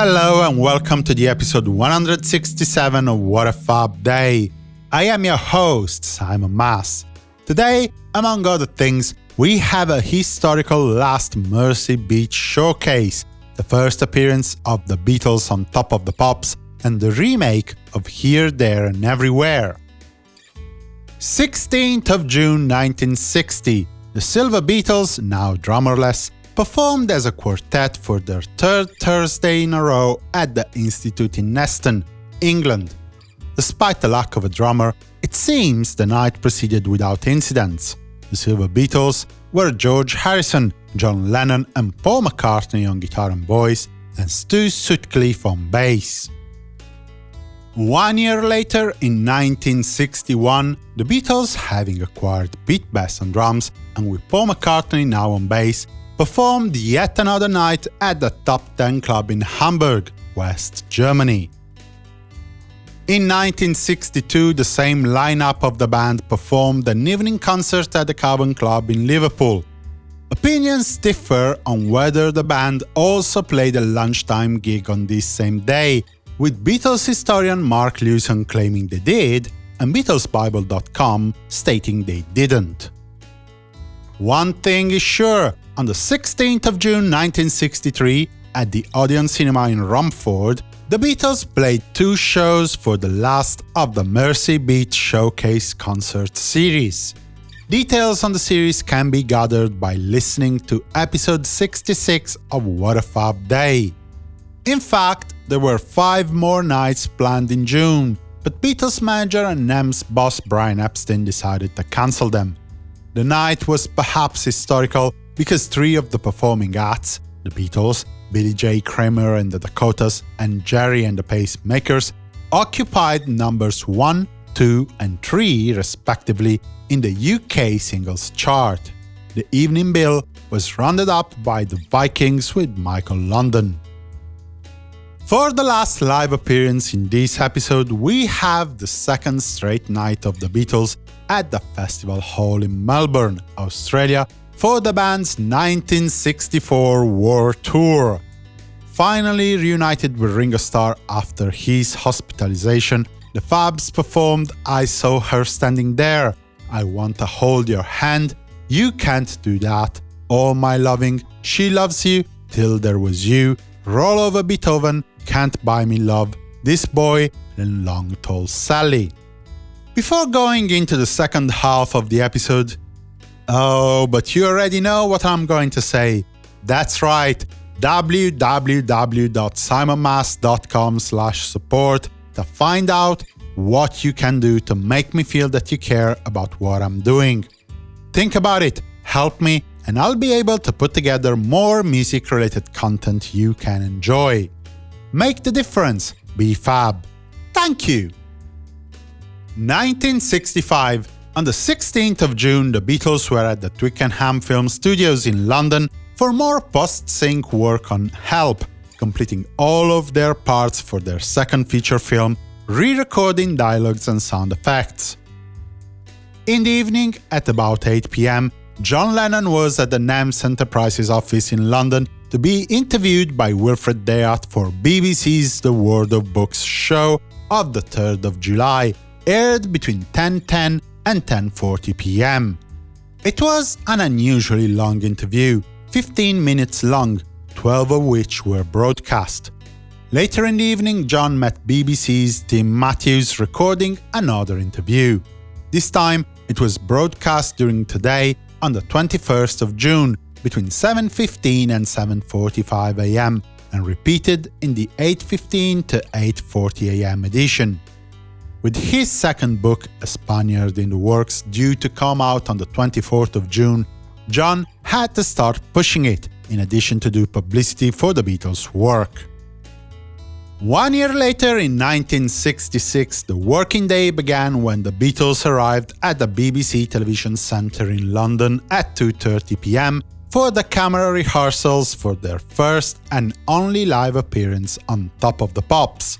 Hello and welcome to the episode 167 of What a Fab Day. I am your host, Simon Mas. Today, among other things, we have a historical Last Mersey Beat showcase, the first appearance of the Beatles on Top of the Pops, and the remake of Here, There and Everywhere. 16th of June 1960, the Silver Beatles, now drummerless, performed as a quartet for their third Thursday in a row at the Institute in Neston, England. Despite the lack of a drummer, it seems the night proceeded without incidents. The Silver Beatles were George Harrison, John Lennon and Paul McCartney on guitar and voice, and Stu Sutcliffe on bass. One year later, in 1961, the Beatles, having acquired Pete Best on drums and with Paul McCartney now on bass, performed yet another night at the Top 10 Club in Hamburg, West Germany. In 1962, the same lineup of the band performed an evening concert at the Cavern Club in Liverpool. Opinions differ on whether the band also played a lunchtime gig on this same day, with Beatles historian Mark Lewisohn claiming they did, and BeatlesBible.com stating they didn't. One thing is sure, on the 16th of June 1963, at the Odeon Cinema in Romford, the Beatles played two shows for the last of the Mersey Beat Showcase concert series. Details on the series can be gathered by listening to episode 66 of What a Fab Day. In fact, there were five more nights planned in June, but Beatles manager and NEMS boss Brian Epstein decided to cancel them. The night was perhaps historical because three of the performing acts, the Beatles, Billy J. Kramer and the Dakotas, and Gerry and the Pacemakers, occupied numbers 1, 2 and 3 respectively in the UK singles chart. The evening bill was rounded up by the Vikings with Michael London. For the last live appearance in this episode, we have the second straight night of the Beatles at the Festival Hall in Melbourne, Australia, for the band's 1964 World Tour. Finally reunited with Ringo Starr after his hospitalization, the Fabs performed I Saw Her Standing There, I Want to Hold Your Hand, You Can't Do That, All My Loving, She Loves You, Till There Was You, Roll Over Beethoven, Can't Buy Me Love, This Boy, and Long Tall Sally. Before going into the second half of the episode, Oh, but you already know what I'm going to say. That's right, www.simonmas.com support to find out what you can do to make me feel that you care about what I'm doing. Think about it, help me, and I'll be able to put together more music-related content you can enjoy. Make the difference, be fab. Thank you! 1965 on the 16th of June, the Beatles were at the Twickenham Film Studios in London for more post-sync work on Help, completing all of their parts for their second feature film, re-recording dialogues and sound effects. In the evening, at about 8 pm, John Lennon was at the NEMS Enterprises office in London to be interviewed by Wilfred De'Ath for BBC's The World of Books show of the 3rd of July, aired between 10.10 and 10.40 pm. It was an unusually long interview, 15 minutes long, 12 of which were broadcast. Later in the evening, John met BBC's Tim Matthews recording another interview. This time, it was broadcast during today on the 21st of June between 7.15 and 7.45 am and repeated in the 8.15 to 8.40 am edition. With his second book, A Spaniard in the Works, due to come out on the 24th of June, John had to start pushing it, in addition to do publicity for the Beatles' work. One year later, in 1966, the working day began when the Beatles arrived at the BBC Television Centre in London at 2.30 pm for the camera rehearsals for their first and only live appearance on Top of the Pops.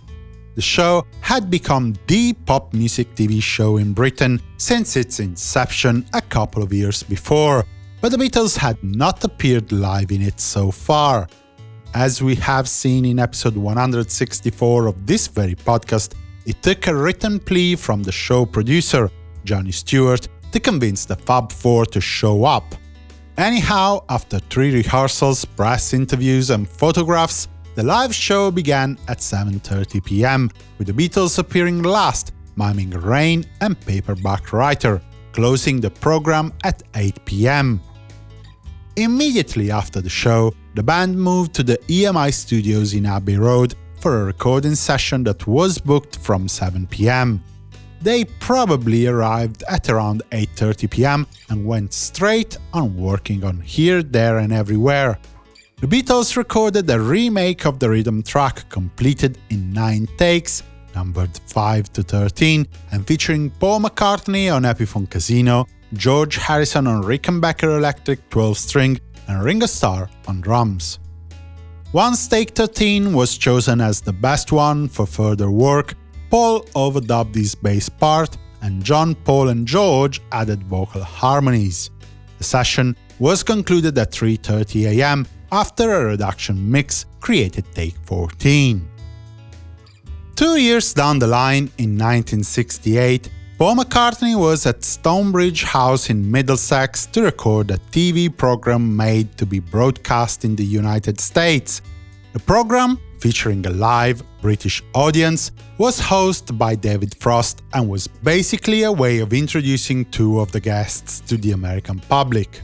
The show had become the pop music TV show in Britain since its inception a couple of years before, but the Beatles had not appeared live in it so far. As we have seen in episode 164 of this very podcast, it took a written plea from the show producer, Johnny Stewart, to convince the Fab Four to show up. Anyhow, after three rehearsals, press interviews and photographs, the live show began at 7.30 pm, with the Beatles appearing last, miming rain and paperback writer, closing the program at 8 pm. Immediately after the show, the band moved to the EMI studios in Abbey Road for a recording session that was booked from 7 pm. They probably arrived at around 8.30 pm and went straight on working on Here, There and Everywhere. The Beatles recorded a remake of the rhythm track completed in 9 takes, numbered 5 to 13, and featuring Paul McCartney on Epiphone Casino, George Harrison on Rickenbacker Electric 12-string, and Ringo Starr on drums. Once Take 13 was chosen as the best one for further work, Paul overdubbed his bass part, and John, Paul and George added vocal harmonies. The session was concluded at 3.30 am after a reduction mix created Take 14. Two years down the line, in 1968, Paul McCartney was at Stonebridge House in Middlesex to record a TV program made to be broadcast in the United States. The program featuring a live British audience, was hosted by David Frost and was basically a way of introducing two of the guests to the American public.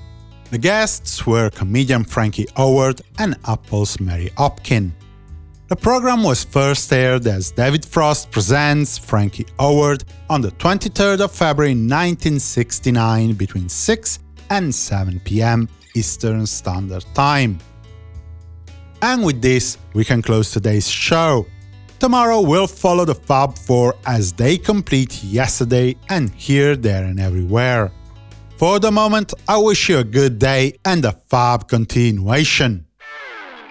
The guests were comedian Frankie Howerd and Apple's Mary Hopkin. The program was first aired as David Frost presents Frankie Howerd on the 23rd of February 1969 between 6 and 7 pm Eastern Standard Time. And with this, we can close today's show. Tomorrow we'll follow the Fab Four as they complete yesterday and here, there and everywhere. For the moment, I wish you a good day and a fab continuation.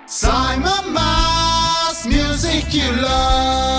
Simon Mas, music you love.